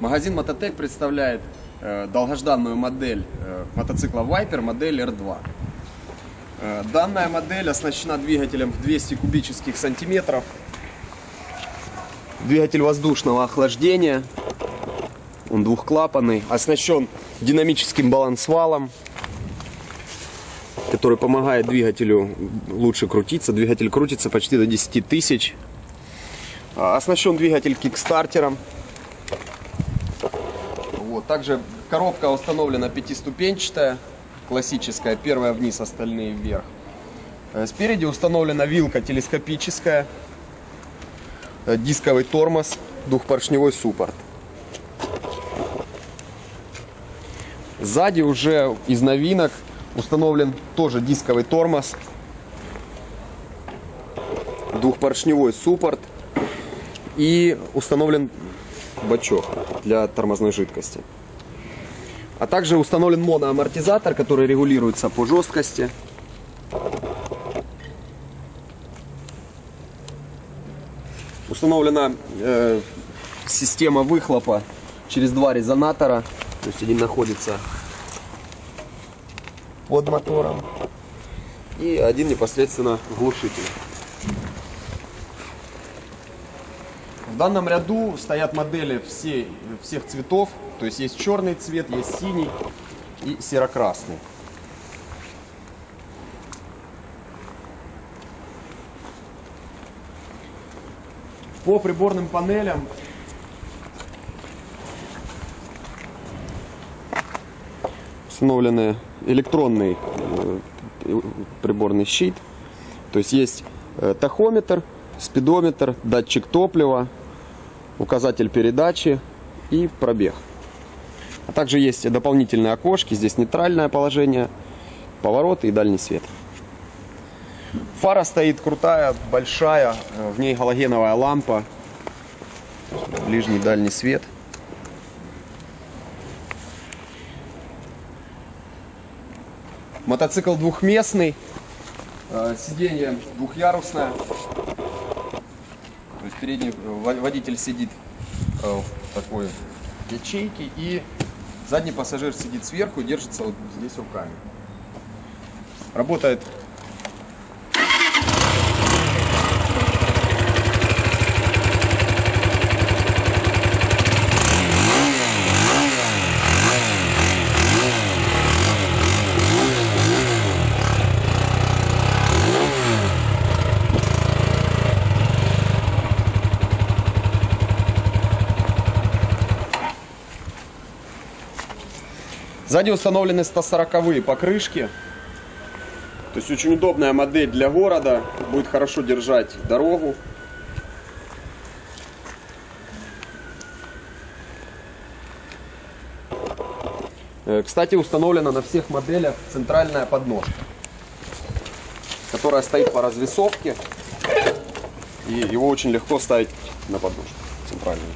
Магазин Мототек представляет э, долгожданную модель э, мотоцикла Viper, модель R2. Э, данная модель оснащена двигателем в 200 кубических сантиметров. Двигатель воздушного охлаждения. Он двухклапанный. Оснащен динамическим балансвалом, который помогает двигателю лучше крутиться. Двигатель крутится почти до 10 тысяч. Оснащен двигатель кикстартером. Также коробка установлена пятиступенчатая, классическая. Первая вниз, остальные вверх. Э, Спереди установлена вилка телескопическая, э, дисковый тормоз, двухпоршневой суппорт. Сзади уже из новинок установлен тоже дисковый тормоз, двухпоршневой суппорт и установлен бачок для тормозной жидкости. А также установлен моноамортизатор, который регулируется по жесткости. Установлена э, система выхлопа через два резонатора. То есть один находится под мотором и один непосредственно глушитель. Данном ряду стоят модели все, всех цветов. То есть есть черный цвет, есть синий и серо-красный. По приборным панелям установлены электронный э, приборный щит. То есть есть э, тахометр, спидометр, датчик топлива, указатель передачи и пробег. А также есть дополнительные окошки. Здесь нейтральное положение, повороты и дальний свет. Фара стоит крутая, большая, в ней галогеновая лампа, ближний дальний свет. Мотоцикл двухместный, э, сиденье двухъярусное. То есть передний э, водитель сидит э, в такой ячейке и задний пассажир сидит сверху и держится вот здесь руками. Работает Сзади установлены 140 покрышки. То есть очень удобная модель для города. Будет хорошо держать дорогу. Э, кстати, установлена на всех моделях центральная подножка, которая стоит по развесовке. И его очень легко ставить на подножку центральную.